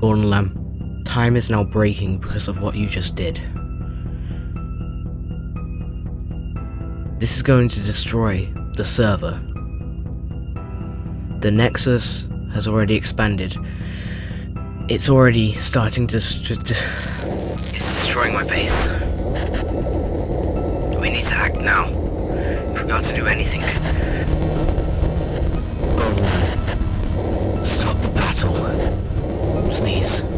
Gordon Lamb, time is now breaking because of what you just did. This is going to destroy the server. The Nexus has already expanded. It's already starting to... It's destroying my base. We need to act now. If we're going to do anything. Gordon